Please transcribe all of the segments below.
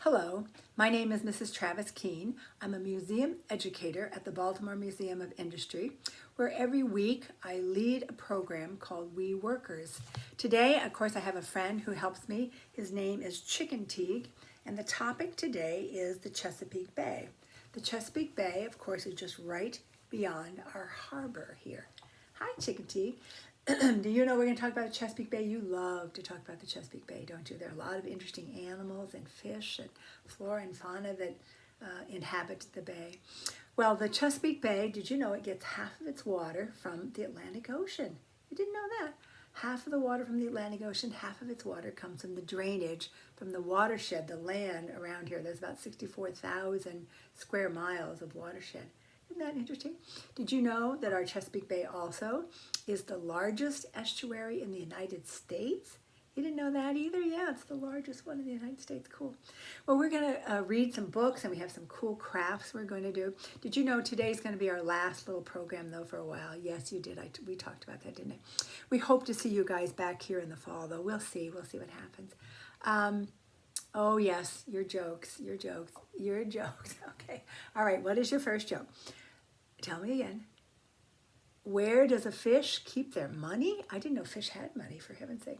Hello, my name is Mrs. Travis Keene. I'm a museum educator at the Baltimore Museum of Industry, where every week I lead a program called We Workers. Today, of course, I have a friend who helps me. His name is Chicken Teague, and the topic today is the Chesapeake Bay. The Chesapeake Bay, of course, is just right beyond our harbor here. Hi, Chicken Teague. Do you know we're going to talk about Chesapeake Bay? You love to talk about the Chesapeake Bay, don't you? There are a lot of interesting animals and fish and flora and fauna that uh, inhabit the bay. Well, the Chesapeake Bay, did you know it gets half of its water from the Atlantic Ocean? You didn't know that. Half of the water from the Atlantic Ocean, half of its water comes from the drainage from the watershed, the land around here. There's about 64,000 square miles of watershed. Isn't that interesting? Did you know that our Chesapeake Bay also is the largest estuary in the United States? You didn't know that either? Yeah, it's the largest one in the United States. Cool. Well, we're going to uh, read some books and we have some cool crafts we're going to do. Did you know today's going to be our last little program, though, for a while? Yes, you did. I, we talked about that, didn't I? We hope to see you guys back here in the fall, though. We'll see. We'll see what happens. Um, oh, yes, your jokes, your jokes, your jokes. Okay. All right, what is your first joke? Tell me again. Where does a fish keep their money? I didn't know fish had money, for heaven's sake.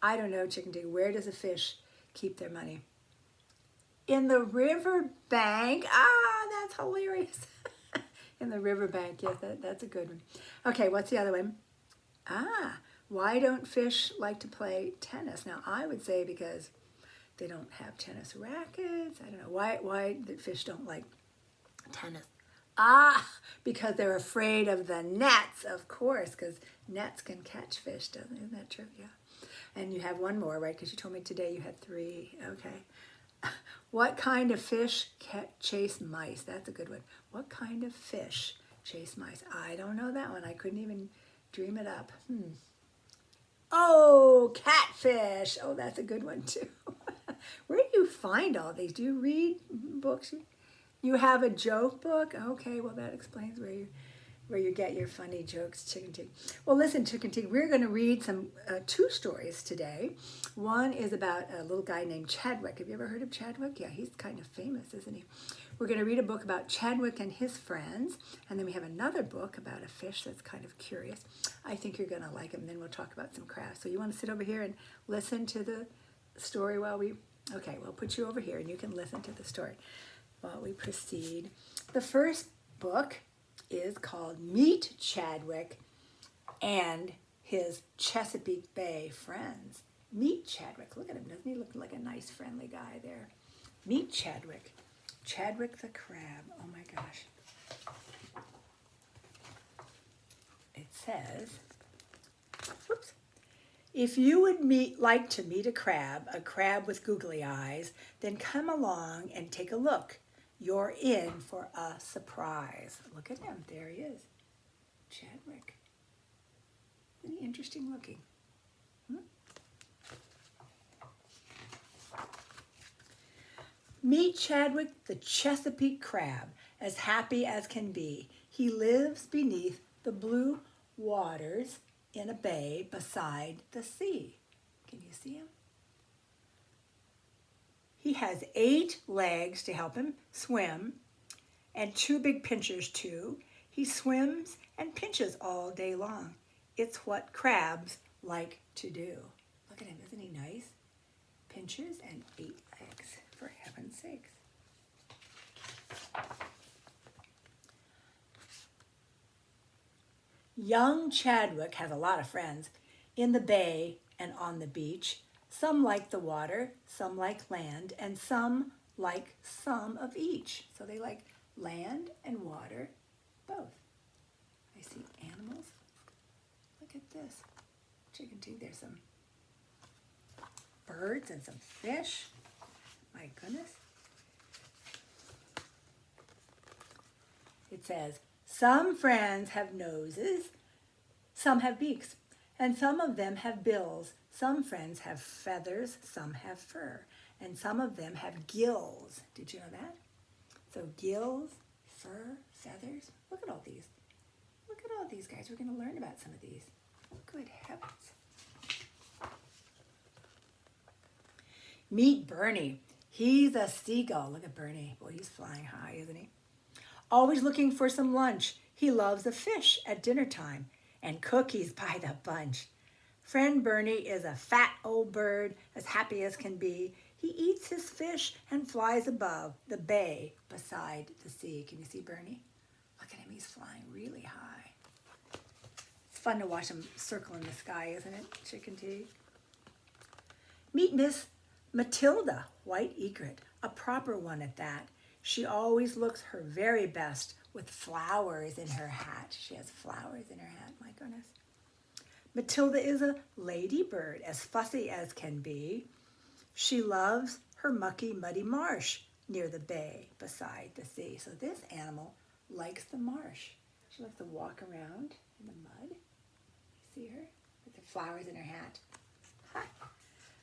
I don't know, Chicken Dig. Where does a fish keep their money? In the river bank. Ah, that's hilarious. In the river bank. Yes, that, that's a good one. Okay, what's the other one? Ah, why don't fish like to play tennis? Now, I would say because they don't have tennis rackets. I don't know. Why, why the fish don't like tennis? Ah, because they're afraid of the nets, of course, because nets can catch fish, doesn't Isn't that true? Yeah. And you have one more, right? Because you told me today you had three. Okay. What kind of fish chase mice? That's a good one. What kind of fish chase mice? I don't know that one. I couldn't even dream it up. Hmm. Oh, catfish. Oh, that's a good one too. Where do you find all these? Do you read books? You have a joke book? Okay, well that explains where you where you get your funny jokes, Chicken Tig. Well, listen, Chicken Tig, we're going to read some uh, two stories today. One is about a little guy named Chadwick. Have you ever heard of Chadwick? Yeah, he's kind of famous, isn't he? We're going to read a book about Chadwick and his friends, and then we have another book about a fish that's kind of curious. I think you're going to like him. Then we'll talk about some crafts. So you want to sit over here and listen to the story while we... Okay, we'll put you over here, and you can listen to the story while we proceed. The first book is called Meet Chadwick and his Chesapeake Bay friends. Meet Chadwick. Look at him. Doesn't he look like a nice, friendly guy there? Meet Chadwick. Chadwick the crab. Oh my gosh. It says, whoops. If you would meet, like to meet a crab, a crab with googly eyes, then come along and take a look. You're in for a surprise. Look at him. There he is. Chadwick. Isn't he interesting looking? Hmm? Meet Chadwick the Chesapeake Crab, as happy as can be. He lives beneath the blue waters in a bay beside the sea. Can you see him? He has eight legs to help him swim and two big pinchers too. He swims and pinches all day long. It's what crabs like to do. Look at him, isn't he nice? Pinches and eight legs, for heaven's sakes. Young Chadwick has a lot of friends in the bay and on the beach. Some like the water, some like land, and some like some of each. So they like land and water, both. I see animals. Look at this. Chicken too. There's some birds and some fish. My goodness. It says, some friends have noses, some have beaks, and some of them have bills. Some friends have feathers, some have fur, and some of them have gills. Did you know that? So gills, fur, feathers. Look at all these. Look at all these guys. We're going to learn about some of these. Good heavens. Meet Bernie. He's a seagull. Look at Bernie. Boy, he's flying high, isn't he? Always looking for some lunch. He loves a fish at dinner time and cookies by the bunch. Friend Bernie is a fat old bird, as happy as can be. He eats his fish and flies above the bay beside the sea. Can you see Bernie? Look at him, he's flying really high. It's fun to watch him circle in the sky, isn't it, Chicken Tea? Meet Miss Matilda White Egret, a proper one at that. She always looks her very best with flowers in her hat. She has flowers in her hat, my goodness. Matilda is a ladybird, as fussy as can be. She loves her mucky, muddy marsh near the bay beside the sea. So this animal likes the marsh. She likes to walk around in the mud. You see her with the flowers in her hat. Ha!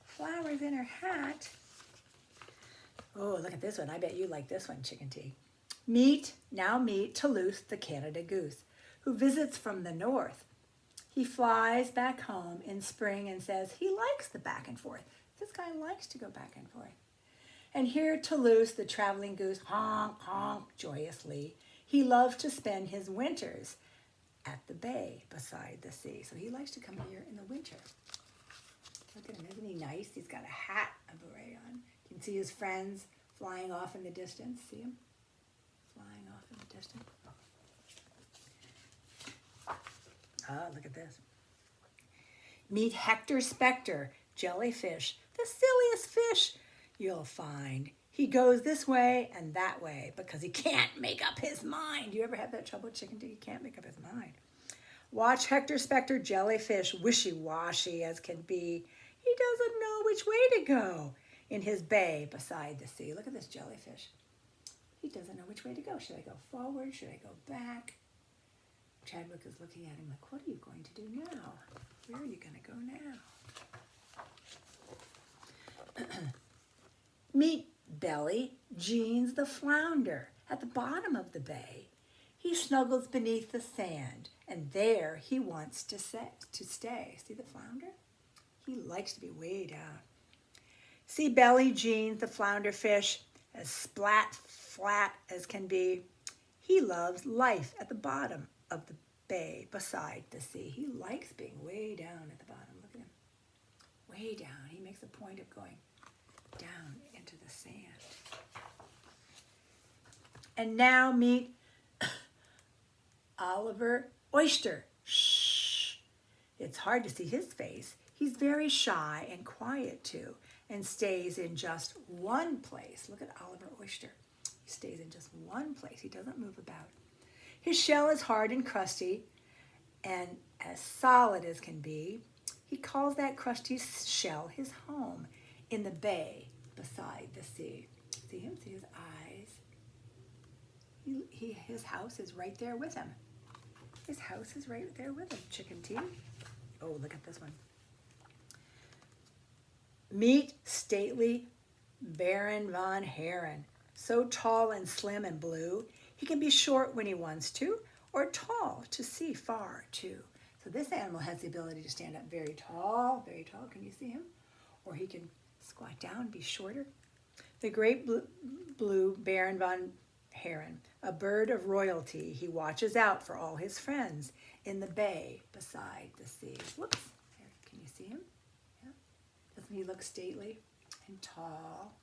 Flowers in her hat. Oh, look at this one. I bet you like this one, Chicken Tea. Meet, now meet Toulouse the Canada goose, who visits from the north. He flies back home in spring and says he likes the back and forth. This guy likes to go back and forth. And here Toulouse, the traveling goose, honk, honk joyously. He loves to spend his winters at the bay beside the sea. So he likes to come here in the winter. Look at him, isn't he nice? He's got a hat, a beret on. You can see his friends flying off in the distance. See him? Flying off in the distance. Ah, look at this. Meet Hector Spector, jellyfish, the silliest fish you'll find. He goes this way and that way because he can't make up his mind. You ever have that trouble, with chicken? He can't make up his mind. Watch Hector Spector jellyfish, wishy-washy as can be. He doesn't know which way to go in his bay beside the sea. Look at this jellyfish. He doesn't know which way to go. Should I go forward? Should I go back? Chadwick is looking at him like, what are you going to do now? Where are you going to go now? Meet Belly Jeans the flounder at the bottom of the bay. He snuggles beneath the sand, and there he wants to, set, to stay. See the flounder? He likes to be way down. See Belly Jeans, the flounder fish, as splat flat as can be. He loves life at the bottom of the bay beside the sea. He likes being way down at the bottom. Look at him. Way down. He makes a point of going down into the sand. And now meet Oliver Oyster. Shh. It's hard to see his face. He's very shy and quiet too and stays in just one place. Look at Oliver Oyster. He stays in just one place. He doesn't move about. His shell is hard and crusty and as solid as can be. He calls that crusty shell his home in the bay beside the sea. See him? See his eyes? He, he, his house is right there with him. His house is right there with him. Chicken tea. Oh, look at this one. Meet stately Baron von Heron. So tall and slim and blue, he can be short when he wants to, or tall to see far too. So this animal has the ability to stand up very tall, very tall. Can you see him? Or he can squat down, be shorter. The great blue, blue Baron von Heron, a bird of royalty, he watches out for all his friends in the bay beside the sea. Whoops, there, can you see him? Yeah. Doesn't he look stately and tall?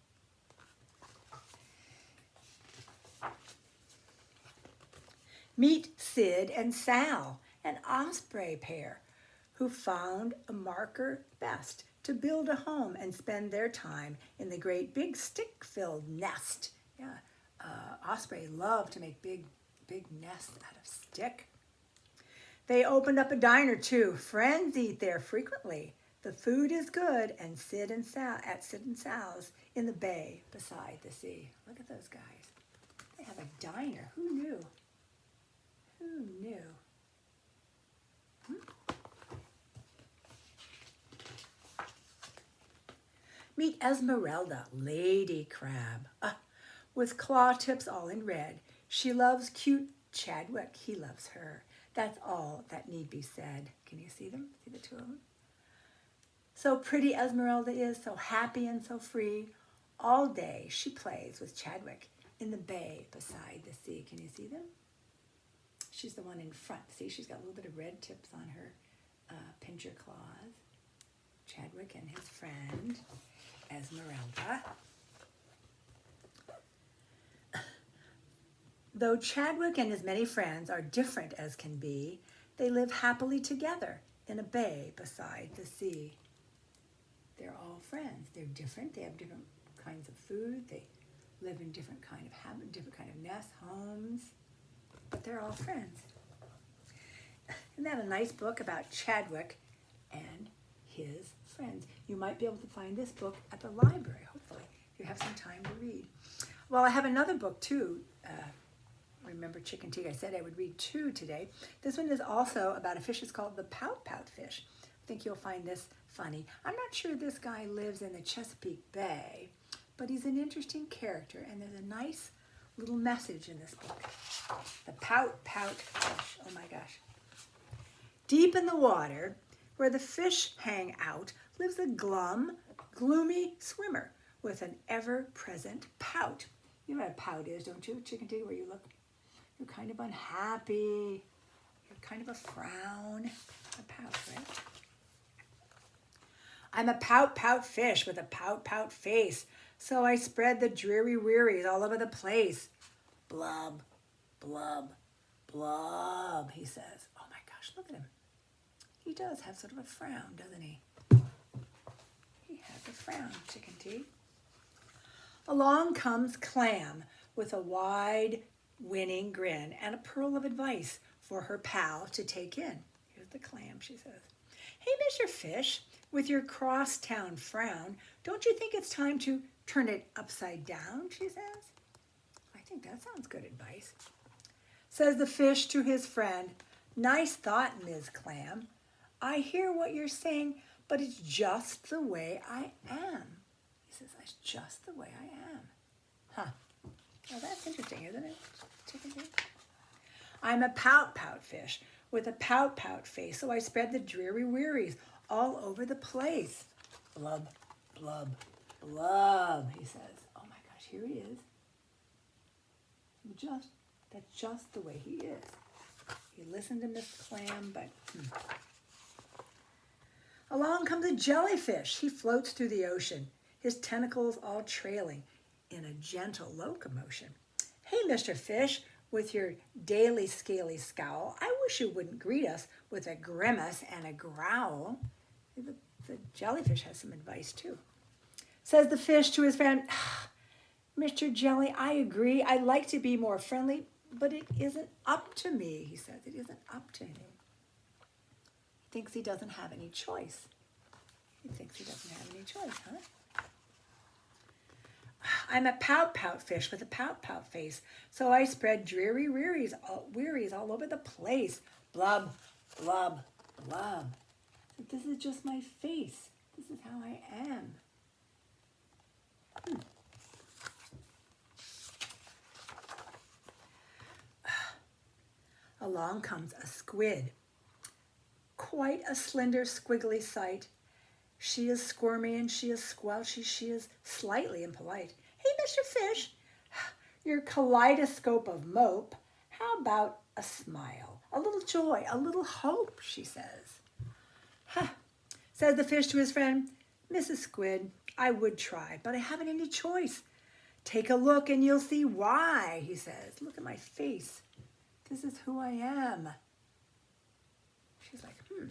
Meet Sid and Sal, an osprey pair, who found a marker best to build a home and spend their time in the great big stick-filled nest. Yeah, uh, osprey love to make big, big nests out of stick. They opened up a diner too. Friends eat there frequently. The food is good and Sid and Sal at Sid and Sal's in the bay beside the sea. Look at those guys. They have a diner. Who knew? Who knew? Hmm? Meet Esmeralda, Lady Crab, uh, with claw tips all in red. She loves cute Chadwick. He loves her. That's all that need be said. Can you see them? See the two of them? So pretty Esmeralda is, so happy and so free. All day she plays with Chadwick in the bay beside the sea. Can you see them? She's the one in front. See, she's got a little bit of red tips on her uh, pincher claws. Chadwick and his friend, Esmeralda. Though Chadwick and his many friends are different as can be, they live happily together in a bay beside the sea. They're all friends. They're different. They have different kinds of food. They live in different kind of habit, different kind of nests, homes, but they're all friends. Isn't that a nice book about Chadwick and his friends? You might be able to find this book at the library, hopefully, if you have some time to read. Well, I have another book too. Uh, remember Chicken Tea? I said I would read two today. This one is also about a fish. It's called the pout pout fish. I think you'll find this funny. I'm not sure this guy lives in the Chesapeake Bay, but he's an interesting character, and there's a nice little message in this book. The pout pout fish. Oh my gosh. Deep in the water, where the fish hang out, lives a glum, gloomy swimmer with an ever-present pout. You know what a pout is, don't you, Chicken Tea, where you look, you're kind of unhappy, you're kind of a frown, a pout, right? I'm a pout pout fish with a pout pout face, so I spread the dreary wearies all over the place. Blub, blub, blub, he says. Oh my gosh, look at him. He does have sort of a frown, doesn't he? He has a frown, Chicken Tea. Along comes Clam with a wide, winning grin and a pearl of advice for her pal to take in. Here's the clam, she says. Hey, Mr. Fish, with your crosstown frown, don't you think it's time to turn it upside down, she says. I think that sounds good advice. Says the fish to his friend, nice thought, Ms. Clam. I hear what you're saying, but it's just the way I am. He says, that's just the way I am. Huh. Well, that's interesting, isn't it? I'm a pout-pout fish with a pout-pout face, so I spread the dreary wearies all over the place. Blub, blub, blub, he says. Oh my gosh, here he is. Just, that's just the way he is. He listened to Miss Clam, but hmm. Along comes a jellyfish. He floats through the ocean, his tentacles all trailing in a gentle locomotion. Hey, Mr. Fish, with your daily scaly scowl, I wish you wouldn't greet us with a grimace and a growl. The, the jellyfish has some advice too. Says the fish to his friend, Mr. Jelly, I agree. I'd like to be more friendly, but it isn't up to me, he says. It isn't up to him. He thinks he doesn't have any choice. He thinks he doesn't have any choice, huh? I'm a pout-pout fish with a pout-pout face, so I spread dreary wearies all, wearies all over the place. Blub, blub, blub. This is just my face. This is how I am. Along comes a squid. Quite a slender, squiggly sight. She is squirmy and she is squelchy. She is slightly impolite. Hey, Mr. Fish, your kaleidoscope of mope, how about a smile, a little joy, a little hope, she says. Huh, says the fish to his friend, Mrs. Squid, I would try, but I haven't any choice. Take a look and you'll see why, he says. Look at my face. This is who I am. She's like, hmm.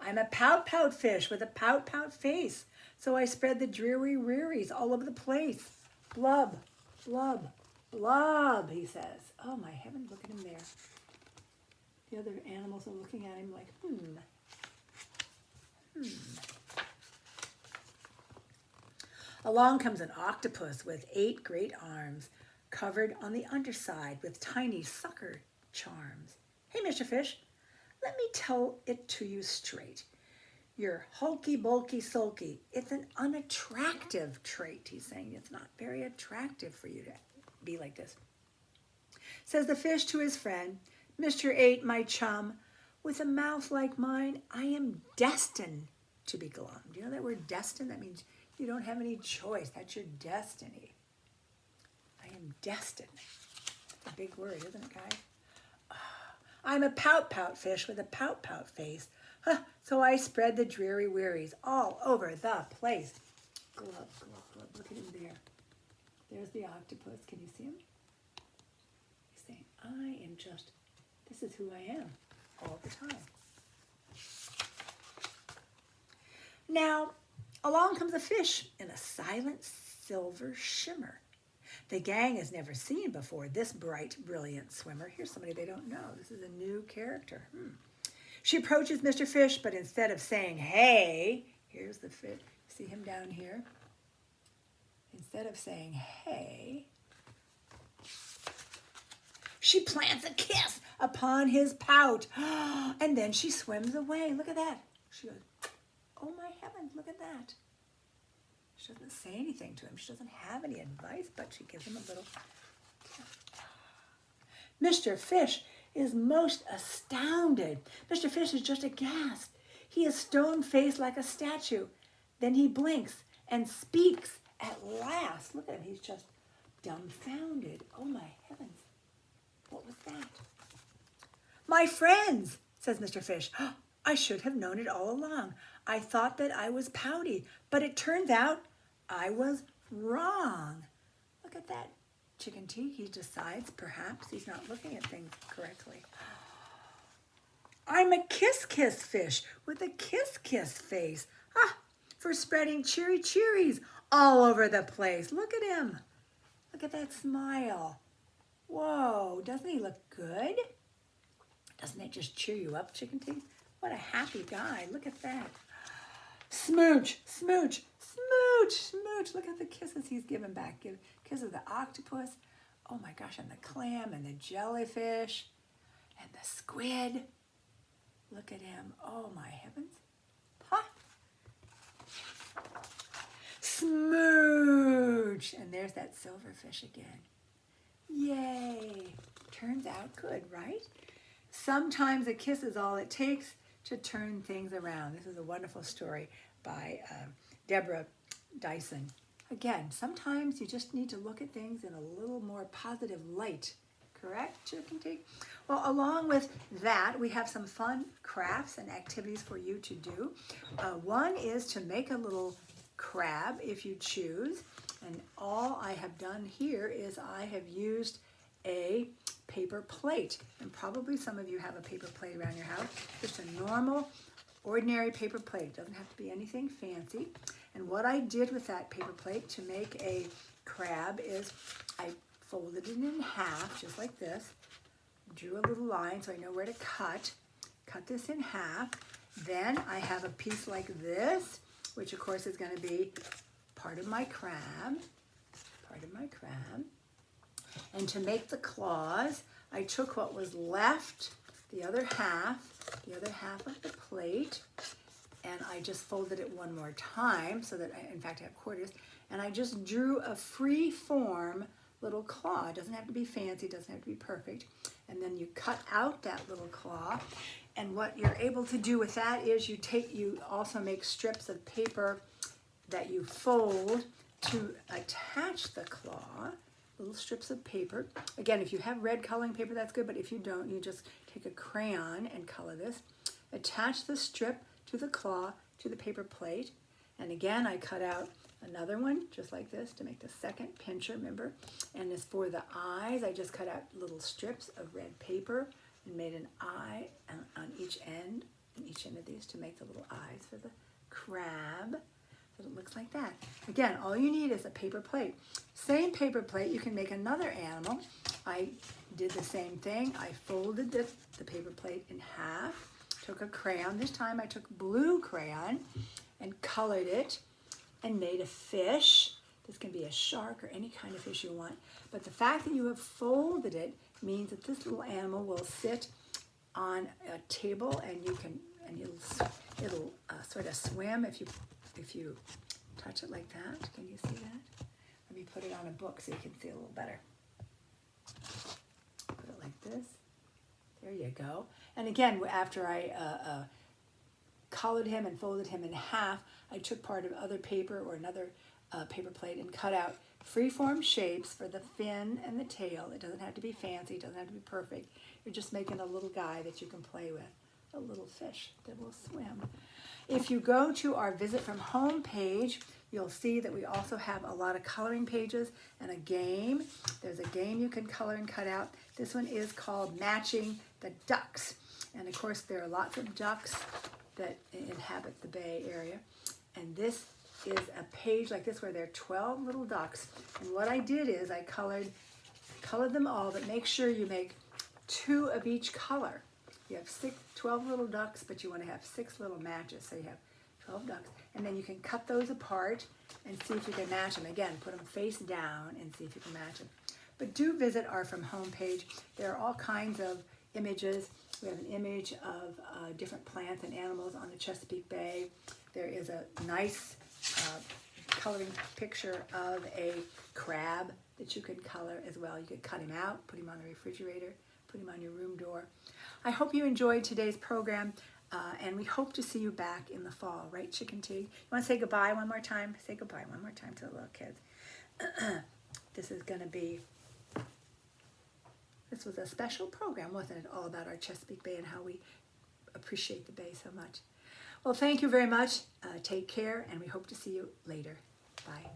I'm a pout-pout fish with a pout-pout face. So I spread the dreary rearies all over the place. Blub, blub, blub, he says. Oh my heaven, look at him there. The other animals are looking at him like, hmm. Hmm. Along comes an octopus with eight great arms, covered on the underside with tiny sucker charms. Hey, Mr. Fish, let me tell it to you straight. You're hulky, bulky, sulky. It's an unattractive trait, he's saying. It's not very attractive for you to be like this. Says the fish to his friend, Mr. Eight, my chum, with a mouth like mine, I am destined to be glum. Do you know that word destined? That means You don't have any choice. That's your destiny. Am destined. A big word, isn't it, guys? Ah, I'm a pout pout fish with a pout pout face. Huh, so I spread the dreary wearies all over the place. Glub, glub, glub. Look at him there. There's the octopus. Can you see him? He's saying, I am just, this is who I am all the time. Now, along comes a fish in a silent silver shimmer. The gang has never seen before this bright, brilliant swimmer. Here's somebody they don't know. This is a new character. Hmm. She approaches Mr. Fish, but instead of saying, hey, here's the fish. See him down here? Instead of saying, hey, she plants a kiss upon his pout. And then she swims away. Look at that. She goes, oh my heavens, look at that. She doesn't say anything to him. She doesn't have any advice, but she gives him a little Mr. Fish is most astounded. Mr. Fish is just aghast. He is stone-faced like a statue. Then he blinks and speaks at last. Look at him. He's just dumbfounded. Oh, my heavens. What was that? My friends, says Mr. Fish. I should have known it all along. I thought that I was pouty, but it turns out I was wrong. Look at that chicken tea. He decides perhaps he's not looking at things correctly. I'm a kiss-kiss fish with a kiss-kiss face. Ah, for spreading cheery cheeries all over the place. Look at him. Look at that smile. Whoa, doesn't he look good? Doesn't it just cheer you up, chicken tea? What a happy guy. Look at that. Smooch, smooch, smooch, smooch. Look at the kisses he's giving back. Give kisses the octopus. Oh my gosh, and the clam and the jellyfish and the squid. Look at him. Oh my heavens. Huh? Smooch. And there's that silverfish again. Yay. Turns out good, right? Sometimes a kiss is all it takes to turn things around. This is a wonderful story by uh, Deborah Diesen. Again, sometimes you just need to look at things in a little more positive light. Correct, Chicken Tea? Well, along with that, we have some fun crafts and activities for you to do. Uh, one is to make a little crab if you choose. And all I have done here is I have used a paper plate. And probably some of you have a paper plate around your house. Just a normal, ordinary paper plate. Doesn't have to be anything fancy. And what I did with that paper plate to make a crab is I folded it in half, just like this. Drew a little line so I know where to cut. Cut this in half. Then I have a piece like this, which of course is going to be part of my crab. Part of my crab. And to make the claws, I took what was left, the other half, the other half of the plate, and I just folded it one more time so that I, in fact, I have quarters, and I just drew a free form little claw. It doesn't have to be fancy, it doesn't have to be perfect. And then you cut out that little claw, and what you're able to do with that is you take, you also make strips of paper that you fold to attach the claw little strips of paper. Again, if you have red coloring paper, that's good, but if you don't, you just take a crayon and color this. Attach the strip to the claw to the paper plate. And again, I cut out another one just like this to make the second pincher, remember? And as for the eyes, I just cut out little strips of red paper and made an eye on each end, on each end of these to make the little eyes for the crab it looks like that. Again, all you need is a paper plate. Same paper plate, you can make another animal. I did the same thing. I folded the, the paper plate in half, took a crayon. This time I took blue crayon and colored it and made a fish. This can be a shark or any kind of fish you want. But the fact that you have folded it means that this little animal will sit on a table and you can, and it'll, it'll uh, sort of swim if you if you touch it like that. Can you see that? Let me put it on a book so you can see a little better. Put it like this. There you go. And again, after I uh, uh, colored him and folded him in half, I took part of other paper or another uh, paper plate and cut out freeform shapes for the fin and the tail. It doesn't have to be fancy, it doesn't have to be perfect. You're just making a little guy that you can play with, a little fish that will swim. If you go to our Visit From Home page, you'll see that we also have a lot of coloring pages and a game. There's a game you can color and cut out. This one is called Matching the Ducks. And of course, there are lots of ducks that inhabit the Bay Area. And this is a page like this where there are 12 little ducks. And what I did is I colored, colored them all, but make sure you make two of each color. You have six, 12 little ducks, but you want to have six little matches. So you have 12 ducks. And then you can cut those apart and see if you can match them. Again, put them face down and see if you can match them. But do visit our From Home page. There are all kinds of images. We have an image of uh, different plants and animals on the Chesapeake Bay. There is a nice uh, coloring picture of a crab that you can color as well. You could cut him out, put him on the refrigerator, put him on your room door. I hope you enjoyed today's program, uh, and we hope to see you back in the fall, right, Chicken Tea? You want to say goodbye one more time? Say goodbye one more time to the little kids. this is going to be, this was a special program, wasn't it? All about our Chesapeake Bay and how we appreciate the Bay so much. Well, thank you very much. Uh, take care, and we hope to see you later. Bye.